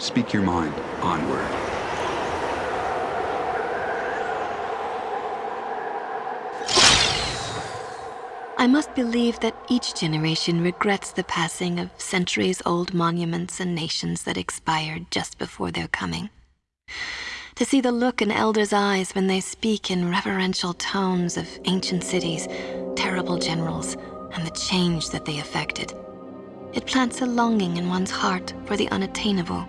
Speak your mind. Onward. I must believe that each generation regrets the passing of centuries-old monuments and nations that expired just before their coming. To see the look in elders' eyes when they speak in reverential tones of ancient cities, terrible generals, and the change that they effected. It plants a longing in one's heart for the unattainable.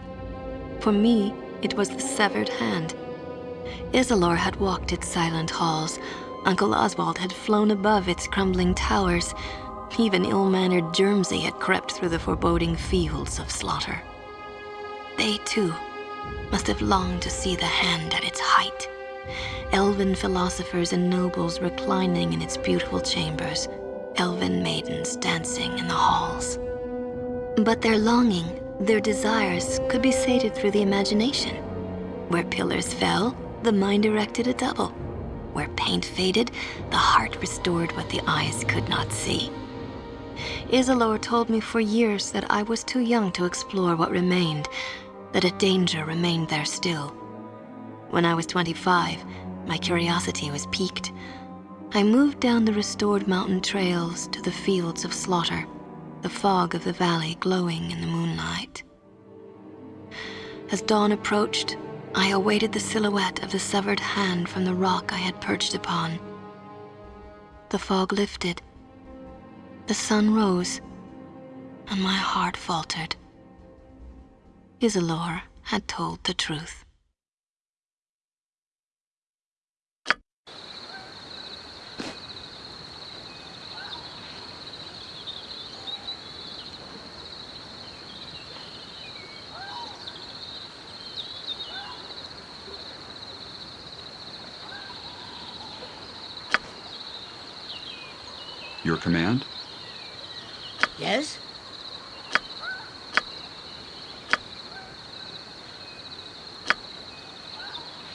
For me, it was the severed hand. Isilor had walked its silent halls, Uncle Oswald had flown above its crumbling towers. Even ill-mannered Germsey had crept through the foreboding fields of slaughter. They, too, must have longed to see the hand at its height. Elven philosophers and nobles reclining in its beautiful chambers, elven maidens dancing in the halls. But their longing, their desires, could be sated through the imagination. Where pillars fell, the mind erected a double. Where paint faded, the heart restored what the eyes could not see. Isilor told me for years that I was too young to explore what remained, that a danger remained there still. When I was 25, my curiosity was piqued. I moved down the restored mountain trails to the fields of slaughter, the fog of the valley glowing in the moonlight. As dawn approached, I awaited the silhouette of the severed hand from the rock I had perched upon. The fog lifted. The sun rose, and my heart faltered. Isilor had told the truth. Your command? Yes?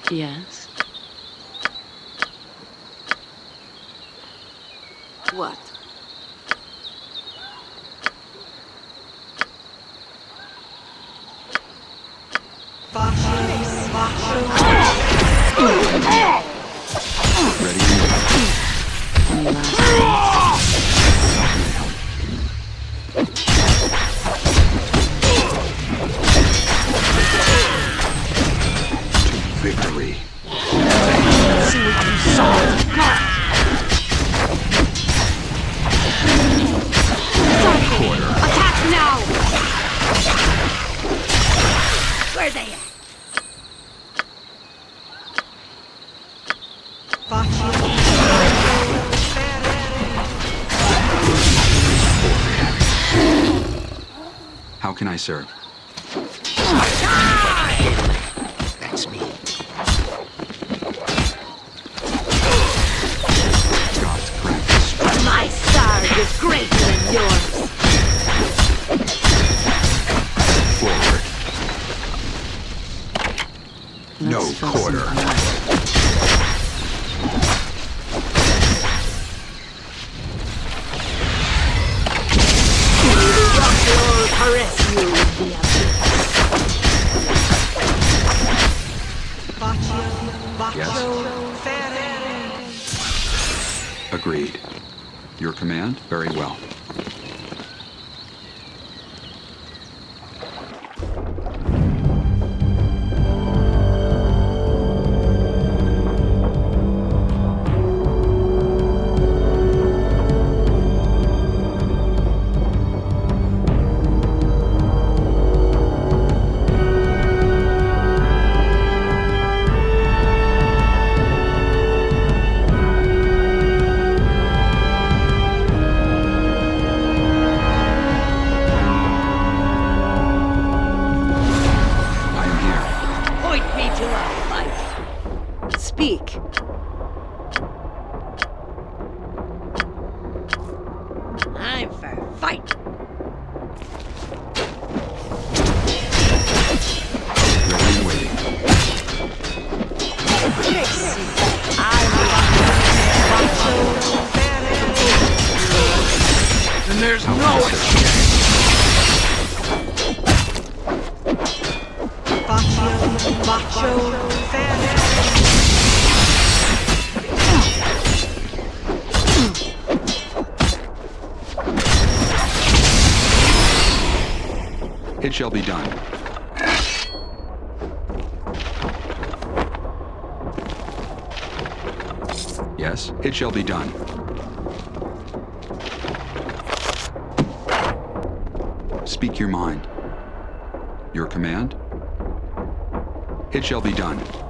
Yes. What? How command? Very well. Speak your mind. Your command? It shall be done.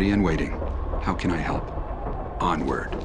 Ready and waiting. How can I help? Onward.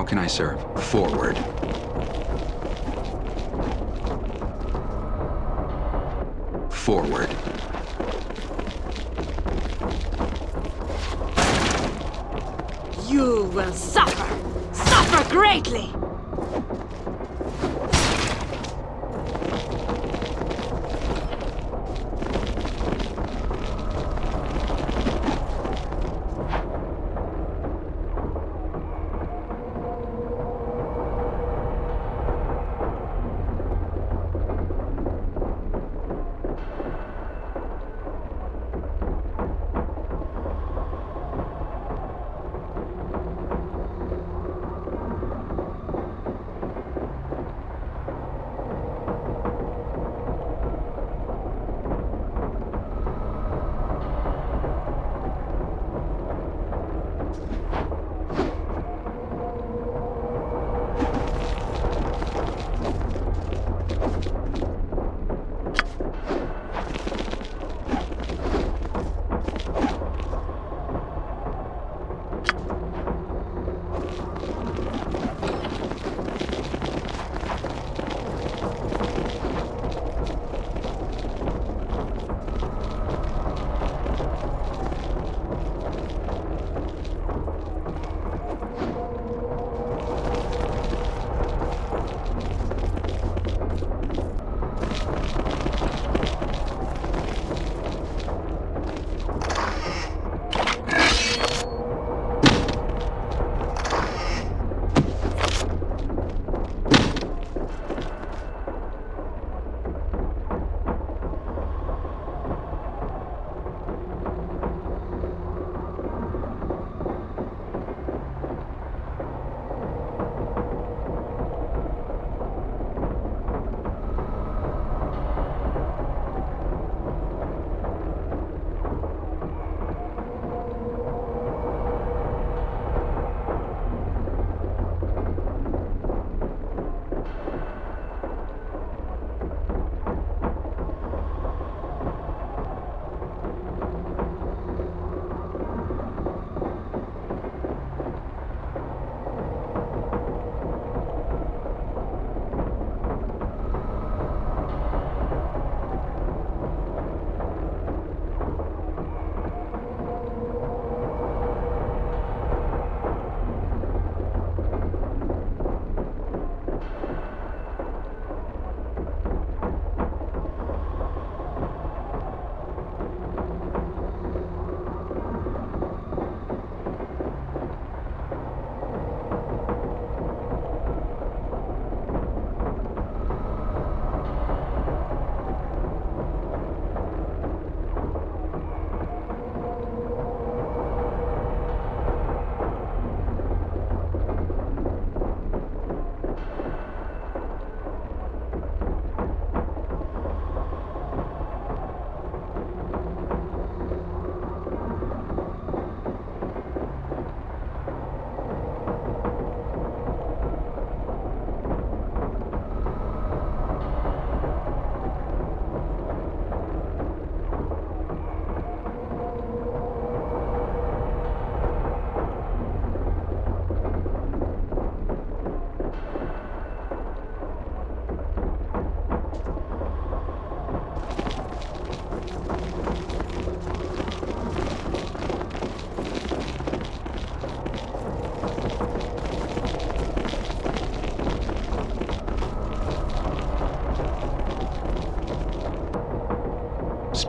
How can I serve? Forward. Forward. You will suffer. Suffer greatly.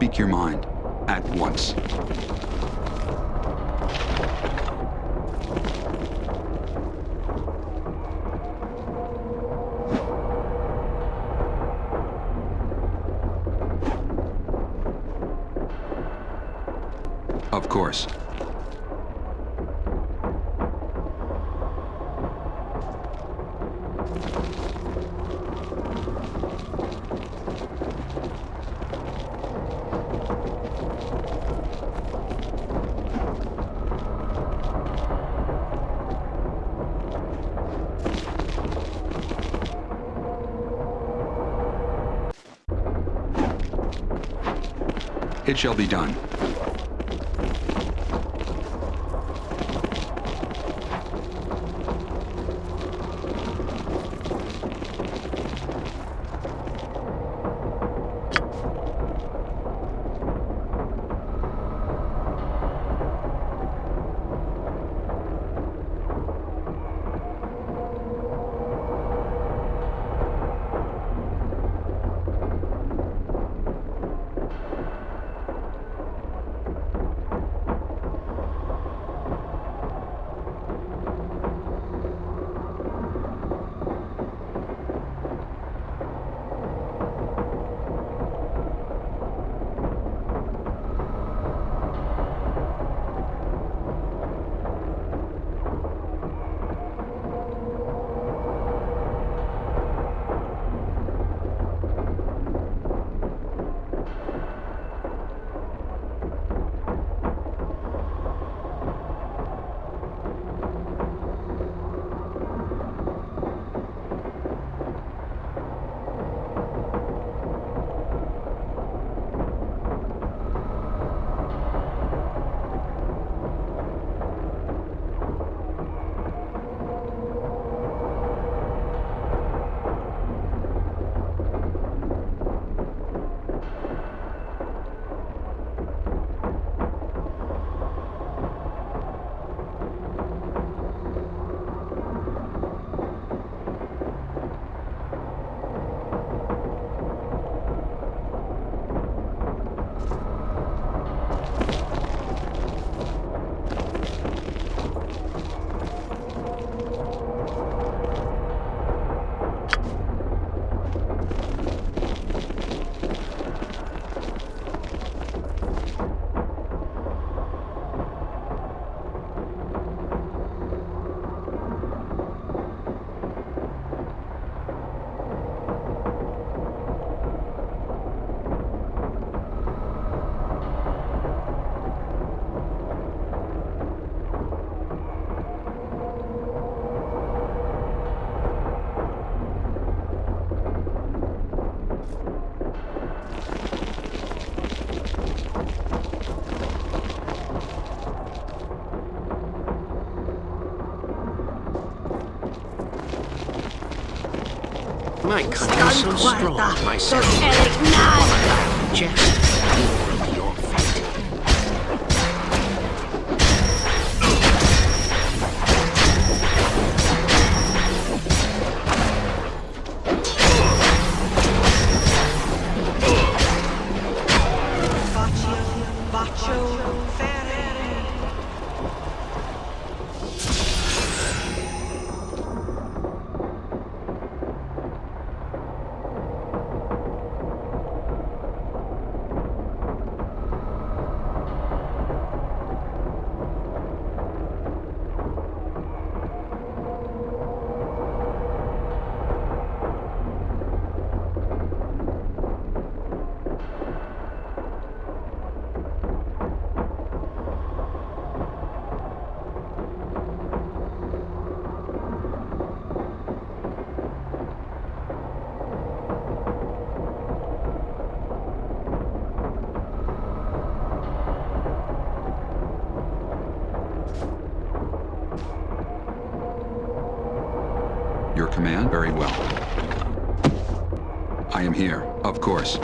Speak your mind. At once. Of course. It shall be done. My cunning so strong, my just I am here, of course.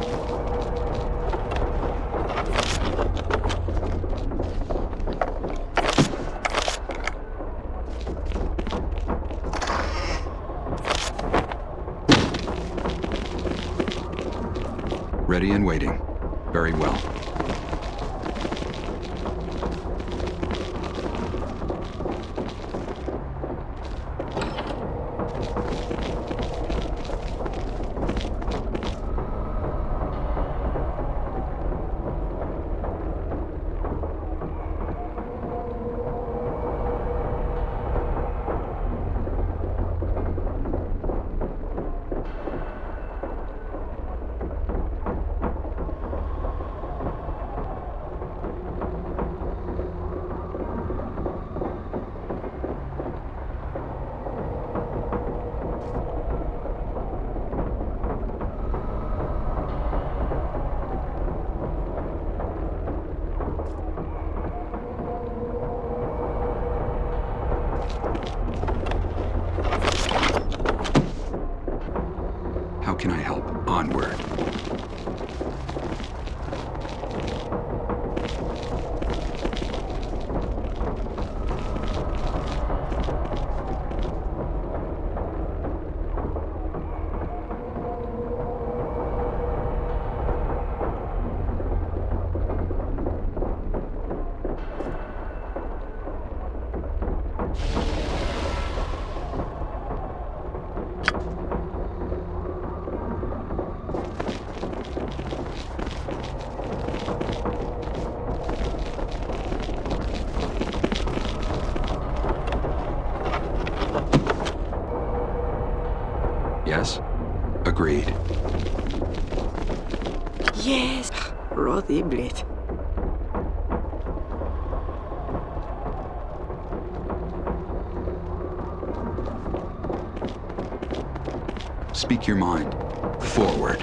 Ready and waiting. Very well. How can I help? Onward. Yes? Agreed. Yes, Rothiblit. Speak your mind. Forward.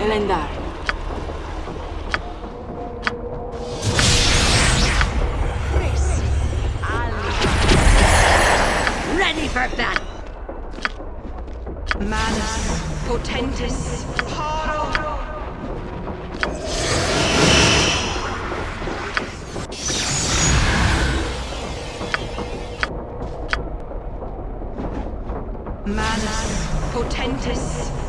Elendar. Ready for battle. Manus, Potentis, Paro. Manus, Potentis,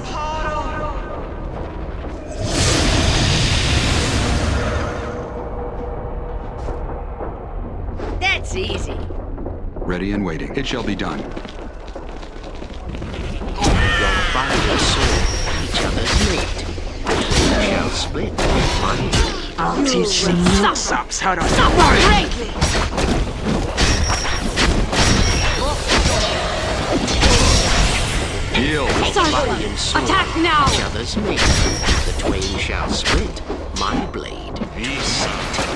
Ready and waiting. It shall be done. Your fire sword, each other's mate. We shall split my blade. I'll teach you nuts how to suffer greatly. Yield! Sword, Attack now! each other's mate. The twain shall split my blade. How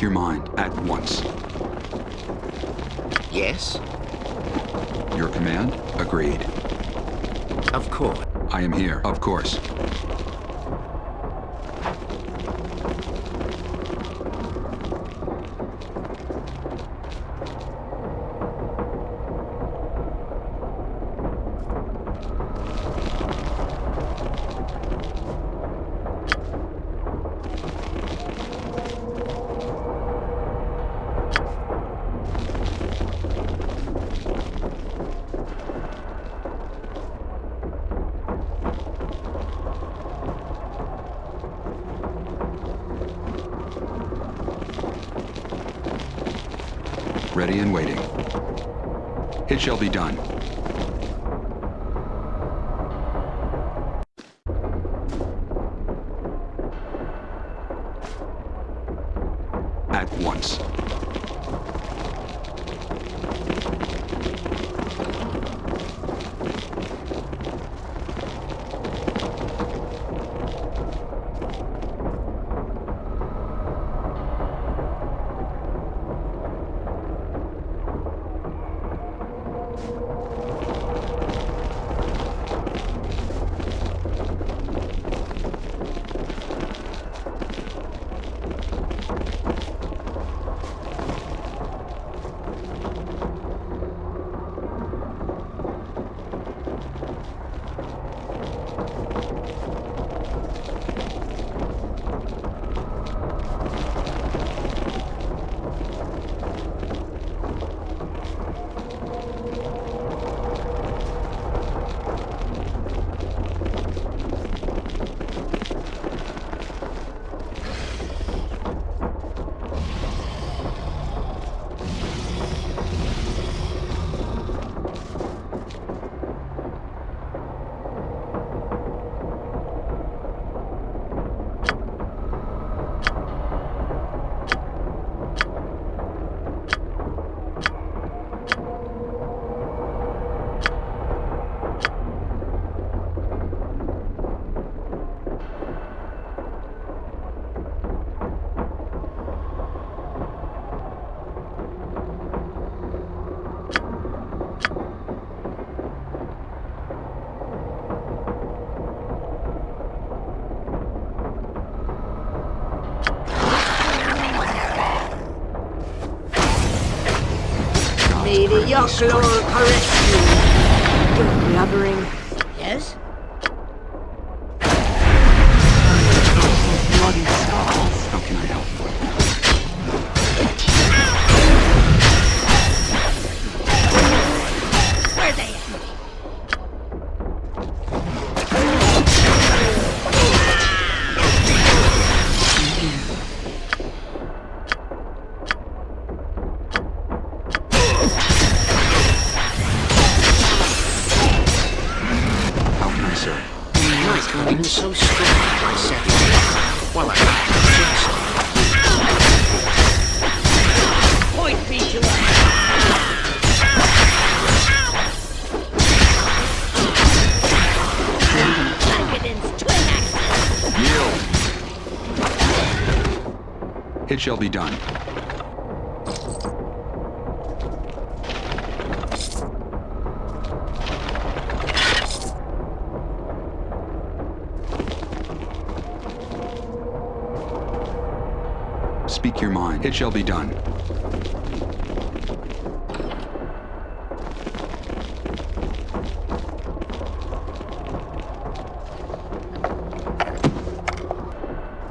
Your mind at once. Yes, Your command? Agreed. of course. I am here, of course. Yoklor correct you. You're blubbering. It shall be done. Speak your mind. It shall be done.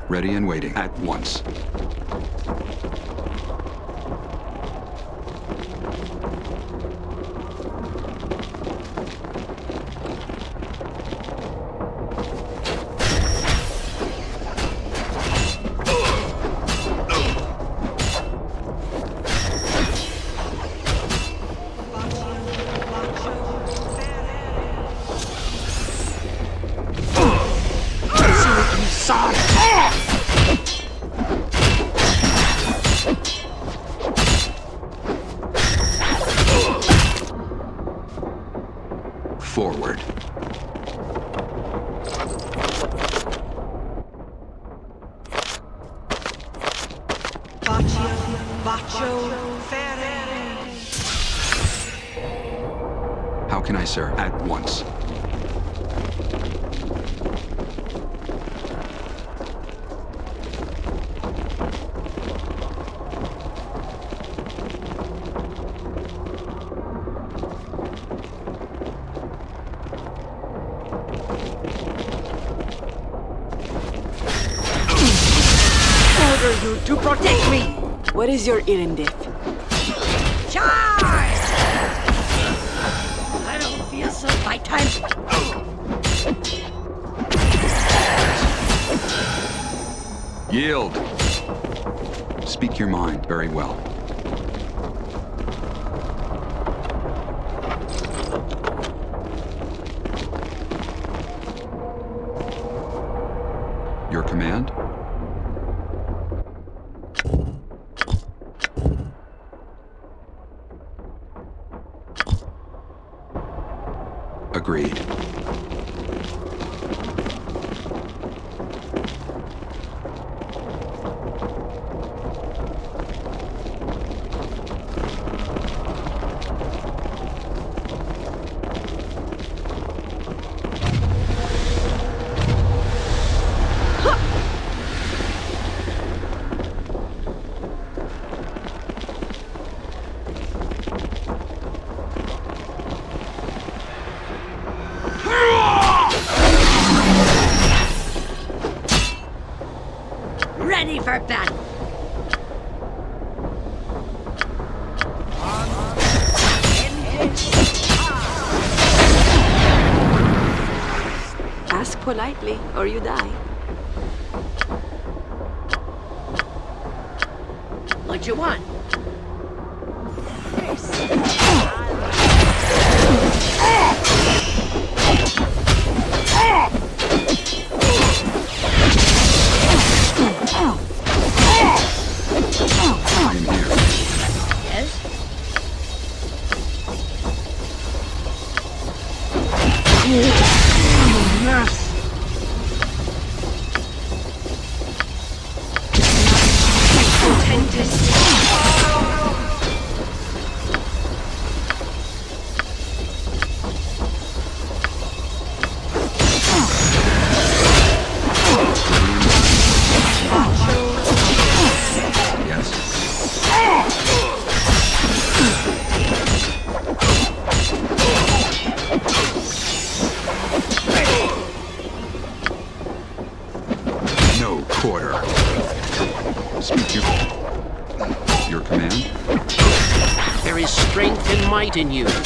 Ready and waiting at once. Order you to protect me. What is your erendith? Charge! I don't feel so fight time. Yield! Speak your mind very well. Your command? Agreed. Ready for battle. Ask politely, or you die. In you.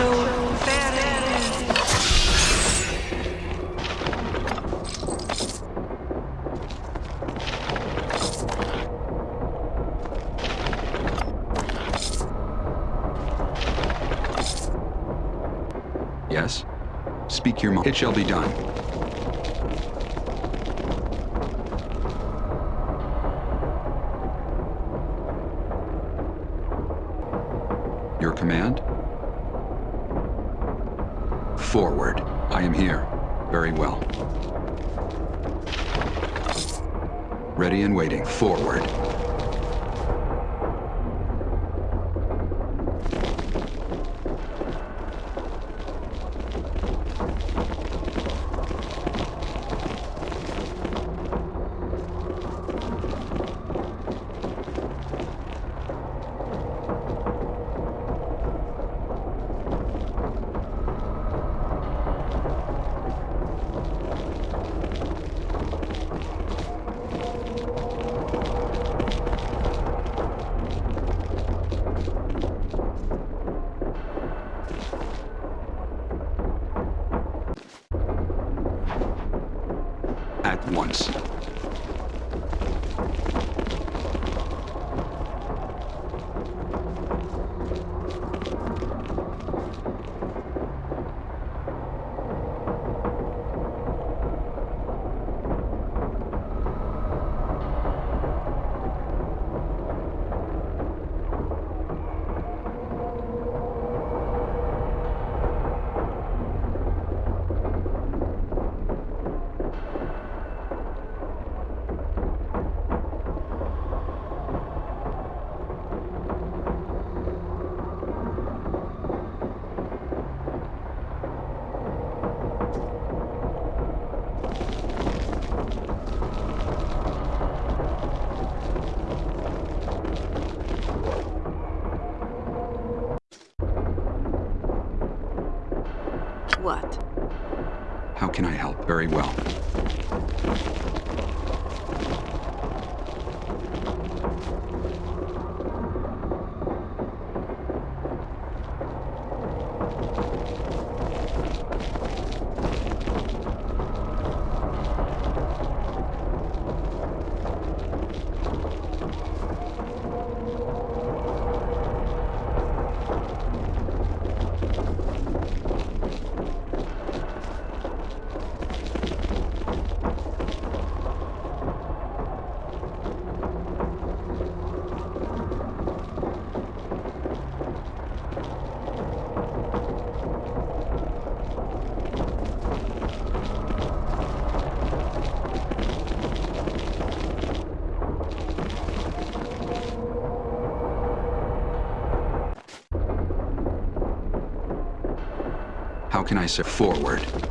Yes? Very well. Forward.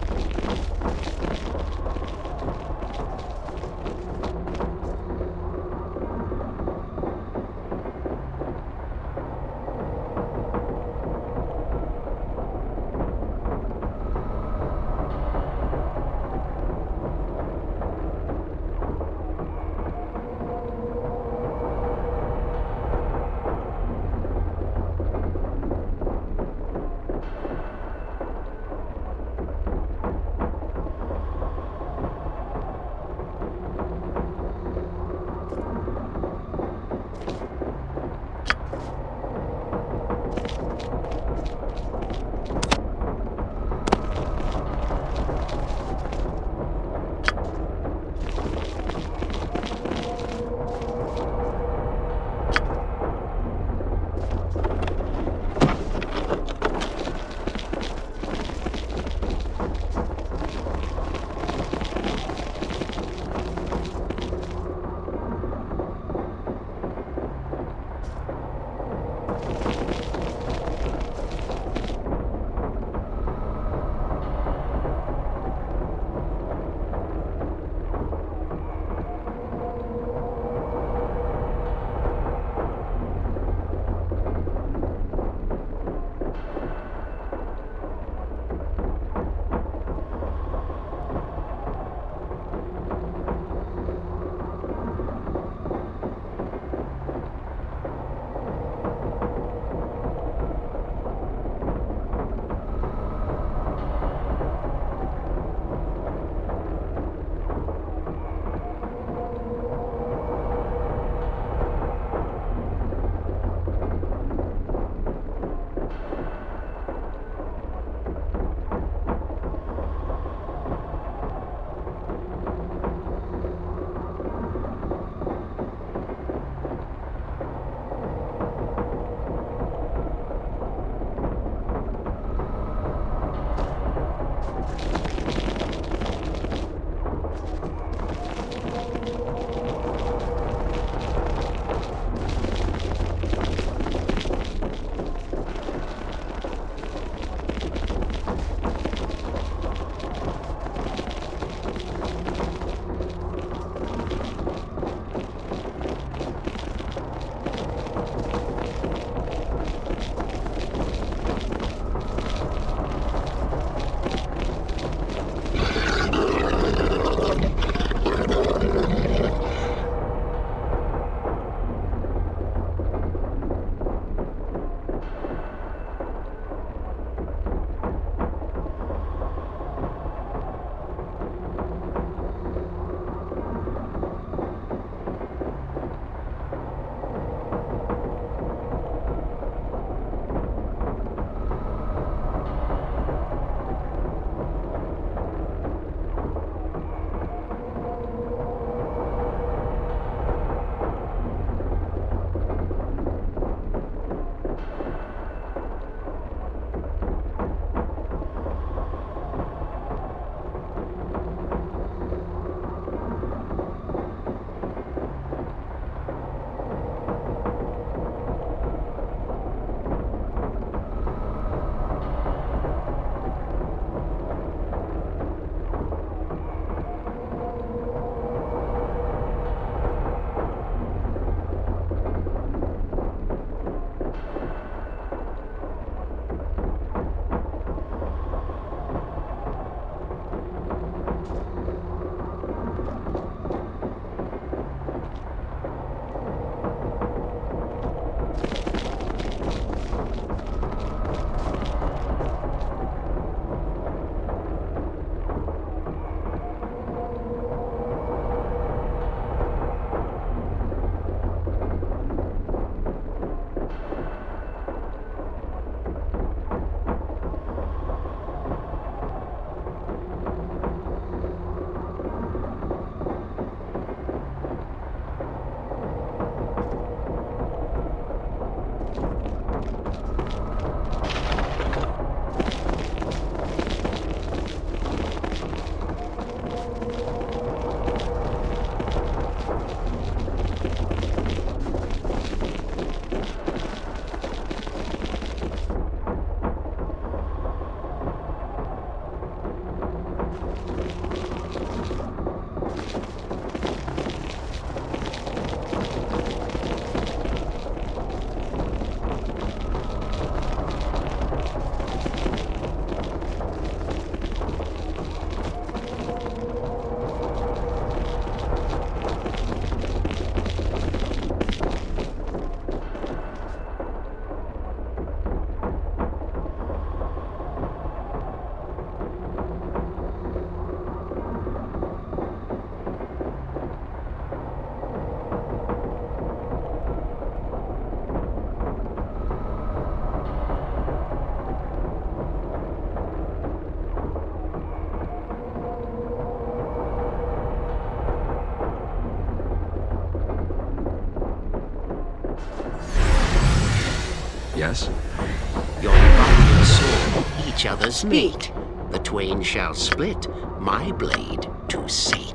Each other's hmm. meat. The twain shall split, my blade to sate.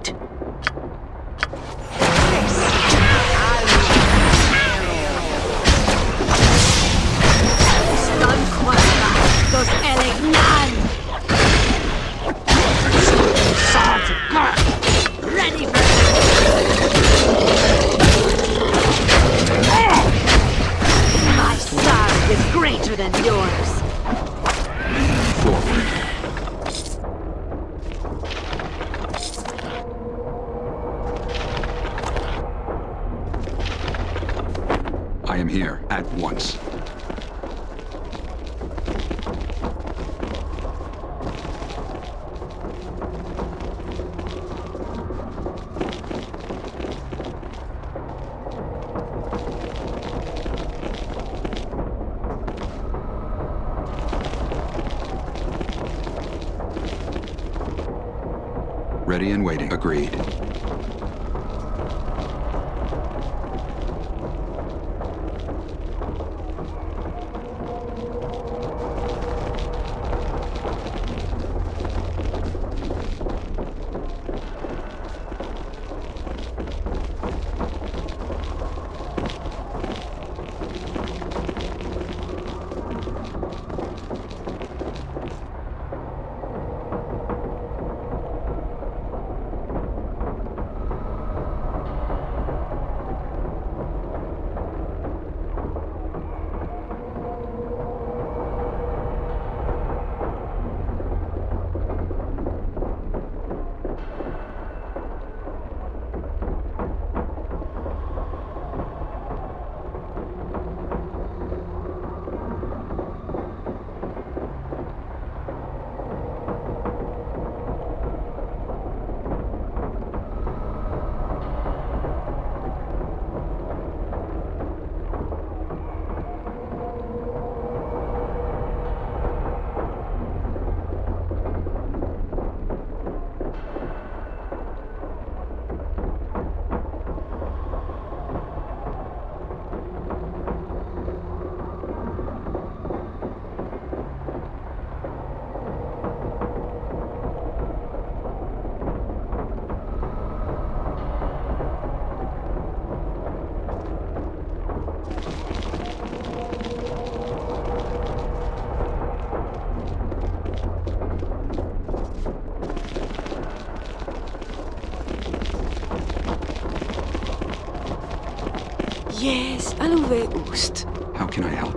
Yes, aluve ust. How can I help?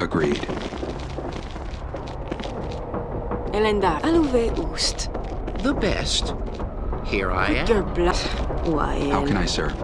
Agreed. Elendar, aluve ust. The best. Here I am. Your blood. Why, How can I serve?